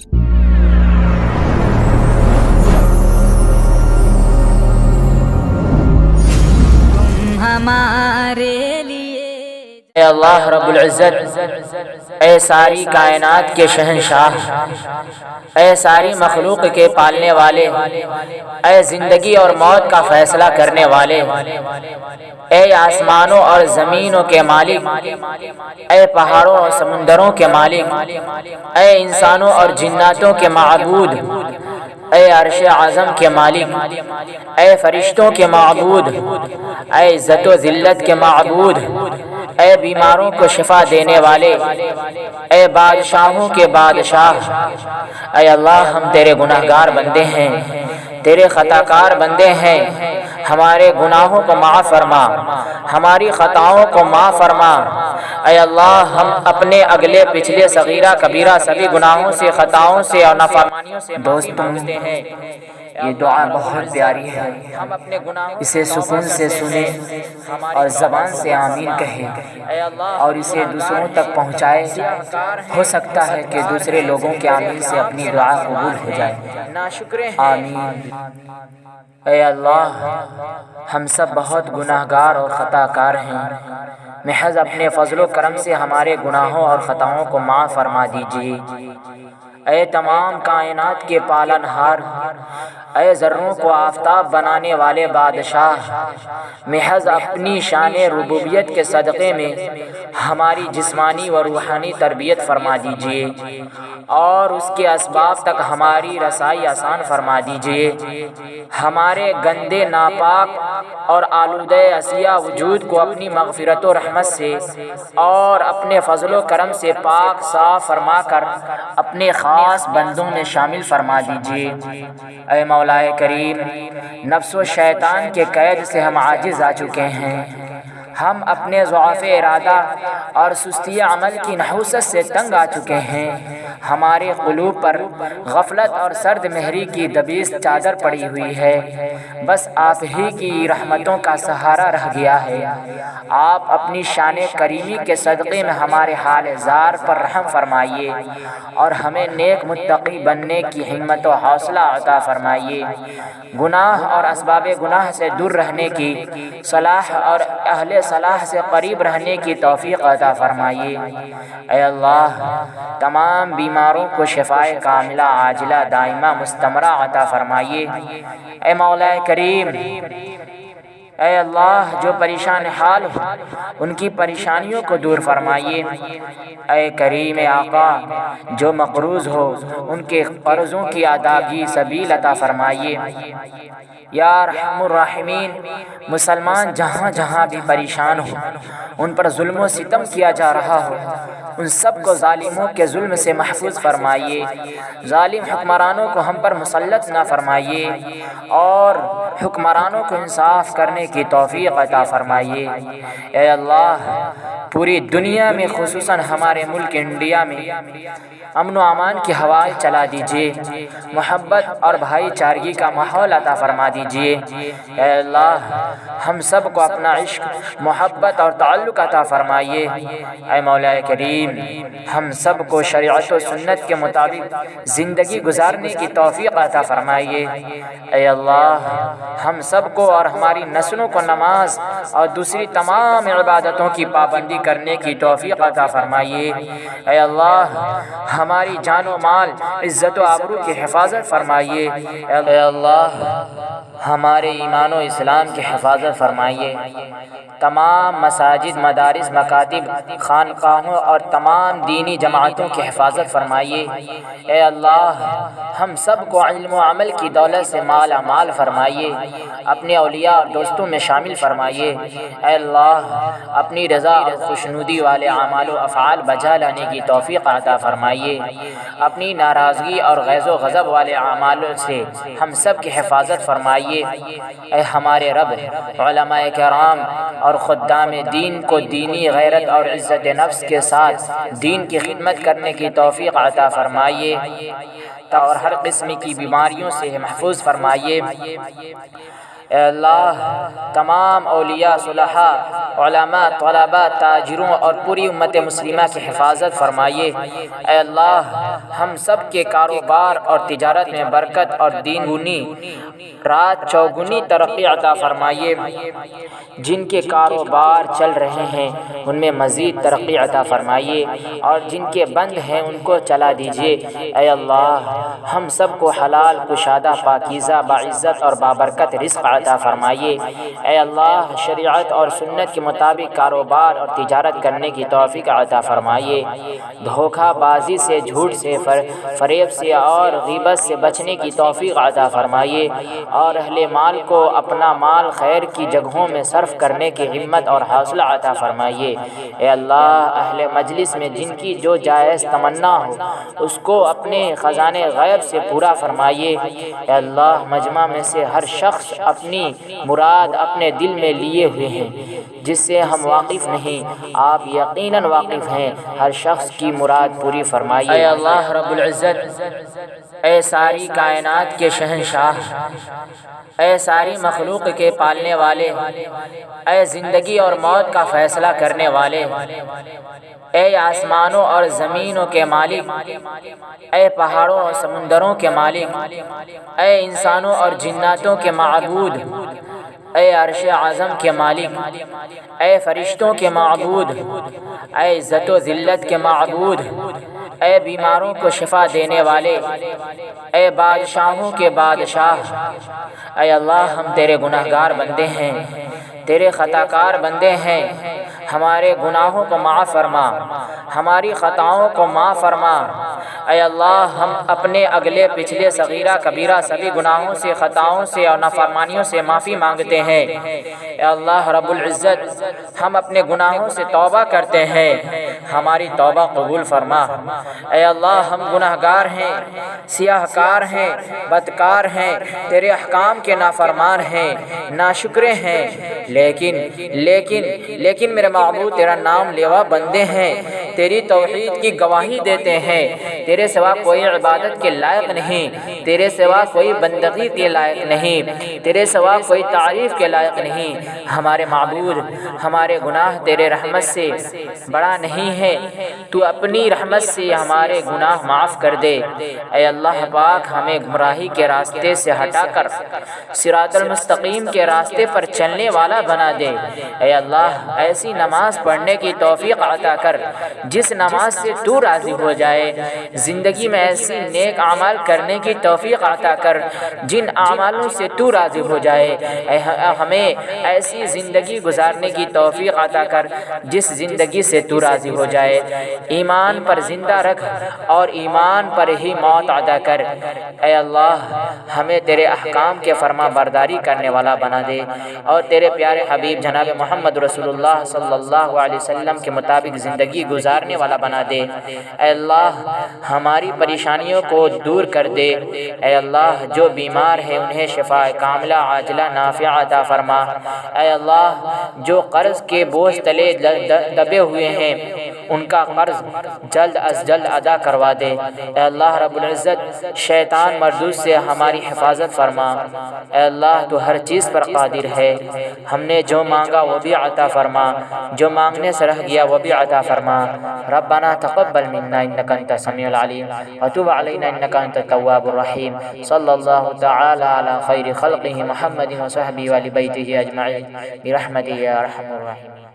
ہمارے لیے اے اللہ رب العزت، اے ساری کائنات کے شہنشاہ، اے ساری مخلوق کے پالنے والے، اے زندگی اور موت کا فیصلہ کرنے والے، اے آسمانوں اور زمینوں کے مالک، اے پہاڑوں اور سمندروں کے مالک، اے انسانوں اور جناتوں کے معبود اے عرش اعظم کے مالک، اے فرشتوں کے معبود، اے عزت و ذلت کے معبود، اے بیماروں کو شفا دینے والے، اے بادشاہوں کے بادشاہ، اے اللہ ہم تیرے گناہ گار بندے ہیں۔ تیرے خطا کار بندے ہیں۔ ہمارے گناہوں کو معاف فرما۔ ہماری خطاؤں کو معاف فرما۔ اے اللہ، ہم اپنے اگلے پچھلے صغیرہ کبیرہ سبھی گناہوں سے، خطاؤں سے اور نافرمانیوں سے دوستوں ہیں۔ یہ دعا بہت پیاری ہے۔ اسے سکون سے سنیں اور زبان سے آمین کہیں اور اسے دوسروں تک پہنچائے ہو سکتا ہے کہ دوسرے لوگوں کے آمین سے اپنی دعا قبول ہو جائے۔ آمین۔ اے اللہ ہم سب بہت گناہ گار اور خطا کار ہیں۔ محض اپنے فضل و کرم سے ہمارے گناہوں اور خطاؤں کو معاف فرما دیجیے۔ اے تمام کائنات کے پالن ہار، اے ذروں کو آفتاب بنانے والے بادشاہ، محض اپنی شان ربوبیت کے صدقے میں ہماری جسمانی و روحانی تربیت فرما دیجیے اور اس کے اسباب تک ہماری رسائی آسان فرما دیجیے۔ ہمارے گندے، ناپاک اور آلودہ اشیا وجود کو اپنی مغفرت و رحمت سے اور اپنے فضل و کرم سے پاک، صاف فرما کر اپنے خاص بندوں میں شامل فرما دیجیے اے مولا کریم، نفس و شیطان کے قید سے ہم عاجز آ چکے ہیں۔ ہم اپنے ضعف ارادہ اور سستی عمل کی نحوست سے تنگ آ چکے ہیں۔ ہمارے قلوب پر غفلت اور سرد مہری کی دبیس چادر پڑی ہوئی ہے۔ بس آپ ہی کی رحمتوں کا سہارا رہ گیا ہے۔ آپ اپنی شان کریمی کے صدقے میں ہمارے حال زار پر رحم فرمائیے اور ہمیں نیک متقی بننے کی ہمت و حوصلہ عطا فرمائیے۔ گناہ اور اسباب گناہ سے دور رہنے کی صلاح اور اہل صلاح سے قریب رہنے کی توفیق عطا فرمائیے۔ اے اللہ، تمام بیماروں کو شفائے کاملہ، عاجلہ، دائمہ، مستمرہ عطا فرمائیے۔ اے مولا کریم اے اللہ، جو پریشان حال ہو، ان کی پریشانیوں کو دور فرمائیے۔ اے کریم آقا، جو مقروض ہو، ان کے قرضوں کی اداگی سبیل عطا فرمائیے۔ یا رحم الرحمین، مسلمان جہاں جہاں بھی پریشان ہو، ان پر ظلم و ستم کیا جا رہا ہو، ان سب کو ظالموں کے ظلم سے محفوظ فرمائیے۔ ظالم حکمرانوں کو ہم پر مسلط نہ فرمائیے۔ اور حکمرانوں کو انصاف کرنے کی توفیق عطا فرمائیے۔ اے اللہ پوری دنیا میں، خصوصاً ہمارے ملک انڈیا میں، امن و امان کی ہوائیں چلا دیجیے محبت اور بھائی چارگی کا ماحول عطا فرما دیجیے اے اللہ، ہم سب کو اپنا عشق، محبت اور تعلق عطا فرمائیے۔ اے مولا کریم، ہم سب کو شریعت و سنت کے مطابق زندگی گزارنے کی توفیق عطا فرمائیے۔ اے اللہ، ہم سب کو اور ہماری نسلوں کو نماز اور دوسری تمام عبادتوں کی پابندی کرنے کی توفیق عطا فرمائیے۔ اے اللہ، ہماری جان و مال، عزت و آبرو کی حفاظت فرمائیے۔ اے اللہ ہمارے ایمان و اسلام کی حفاظت فرمائیے۔ تمام مساجد، مدارس، مکاتب، خانقاہوں اور تمام دینی جماعتوں کی حفاظت فرمائیے۔ اے اللہ، ہم سب کو علم و عمل کی دولت سے مالا مال فرمائیے۔ اپنے اولیاء اور دوستوں میں شامل فرمائیے۔ اے اللہ، اپنی رضا اور خوشنودی والے اعمال و افعال بجا لانے کی توفیق عطا فرمائیے۔ اپنی ناراضگی اور غیظ و غضب والے اعمال سے ہم سب کی حفاظت فرمائیے۔ اے ہمارے رب، علماء کرام اور خدام دین کو دینی غیرت اور عزت نفس کے ساتھ دین کی خدمت کرنے کی توفیق عطا فرمائیے۔ اور ہر قسم کی بیماریوں سے محفوظ فرمائیے۔ اے اللہ تمام اولیاء، صلحاء، علماء، طلباء، تاجروں اور پوری امت مسلمہ کی حفاظت فرمائیے۔ اے اللہ، ہم سب کے کاروبار اور تجارت میں برکت اور دین گنی رات چوگنی ترقی عطا فرمائیے۔ جن کے کاروبار چل رہے ہیں، ان میں مزید ترقی عطا فرمائیے۔ اور جن کے بند ہیں، ان کو چلا دیجیے۔ اے اللہ ہم سب کو حلال، کشادہ، پاکیزہ، باعزت اور بابرکت رزق عطا فرمائیے۔ اے اللہ، شریعت اور سنت کے مطابق کاروبار اور تجارت کرنے کی توفیق عطا فرمائیے۔ دھوکہ بازی سے، جھوٹ سے فریب سے اور غیبت سے بچنے کی توفیق عطا فرمائیے۔ اور اہل مال کو اپنا مال خیر کی جگہوں میں صرف کرنے کی ہمت اور حوصلہ عطا فرمائیے۔ اے اللہ، اہل مجلس میں جن کی جو جائز تمنا ہو، اس کو اپنے خزانے غیب سے پورا فرمائیے، اے اللہ، مجمع میں سے ہر شخص اپنی مراد اپنے دل میں لیے ہوئے ہیں، جس سے ہم واقف نہیں، آپ یقیناً واقف ہیں، ہر شخص کی مراد پوری فرمائیے۔ اے اللہ، رب العزت اے ساری کائنات کے شہنشاہ، اے ساری مخلوق کے پالنے والے، اے زندگی اور موت کا فیصلہ کرنے والے، اے آسمانوں اور زمینوں کے مالک، اے پہاڑوں اور سمندروں کے مالک، اے انسانوں اور جناتوں کے معبود اے عرش اعظم کے مالک، اے فرشتوں کے معبود، اے عزت و ذلت کے معبود، اے بیماروں کو شفا دینے والے، اے بادشاہوں کے بادشاہ، اے اللہ ہم تیرے گناہ گار بندے ہیں، تیرے خطا کار بندے ہیں ہمارے گناہوں کو معاف فرما، ہماری خطاؤں کو معاف فرما۔ اے اللہ، ہم اپنے اگلے پچھلے صغیرہ کبیرہ سبھی گناہوں سے، خطاؤں سے اور نافرمانیوں سے معافی مانگتے ہیں۔ اے اللہ رب العزت، ہم اپنے گناہوں سے توبہ کرتے ہیں۔ ہماری توبہ قبول فرما۔ اے اللہ، ہم گناہ گار ہیں سیاہ کار ہیں، بدکار ہیں، تیرے احکام کے نافرمان ہیں، ناشکرے ہیں۔ لیکن لیکن لیکن میرے معبود، تیرا نام لیوا بندے ہیں۔ تیری توحید کی گواہی دیتے ہیں۔ تیرے سوا کوئی عبادت کے لائق نہیں۔ تیرے سوا کوئی بندگی کے لائق نہیں۔ تیرے سوا کوئی تعریف کے لائق نہیں۔ ہمارے معبود، ہمارے گناہ تیرے رحمت سے بڑا نہیں ہے۔ تو اپنی رحمت سے ہمارے گناہ معاف کر دے۔ اے اللہ پاک، ہمیں گمراہی کے راستے سے ہٹا کر سرات المستقیم کے راستے پر چلنے والا بنا دے۔ اے اللہ، ایسی نماز پڑھنے کی توفیق عطا کر۔ جس نماز سے تو راضی ہو جائے۔ زندگی میں ایسی نیک عمل کرنے کی توفیق عطا کر جن اعمالوں سے تو راضی ہو جائے۔ ہمیں ایسی زندگی گزارنے کی توفیق عطا کر جس زندگی سے تو راضی ہو جائے۔ ایمان پر زندہ رکھ اور ایمان پر ہی موت عطا کر۔ اے اللہ، ہمیں تیرے احکام کے فرما برداری کرنے والا بنا دے۔ اور تیرے پیارے حبیب جناب محمد رسول اللہ صلی اللہ علیہ وسلم کے مطابق زندگی گزار گزارنے والا بنا دے۔ اے اللہ، ہماری پریشانیوں کو دور کر دے۔ اے اللہ، جو بیمار ہے، انہیں شفا کاملہ، عاجلہ نافع عطا فرما۔ اے اللہ، جو قرض کے بوجھ تلے دبے ہوئے ہیں، ان کا قرض جلد از جلد ادا کروا دے۔ اے اللہ، رب العزت، شیطان مردود سے ہماری حفاظت فرما۔ اے اللہ، تو ہر چیز پر قادر ہے۔ ہم نے جو مانگا، وہ بھی عطا فرما۔ جو مانگنے سے رہ گیا، وہ بھی عطا فرما۔ ربنا تقبل منا انك انت السميع العليم. وتب علينا انك انت التواب الرحيم. صلى الله تعالى على خير خلقه محمد وصحبه ولبيته اجمعين برحمته يا ارحم الراحمين.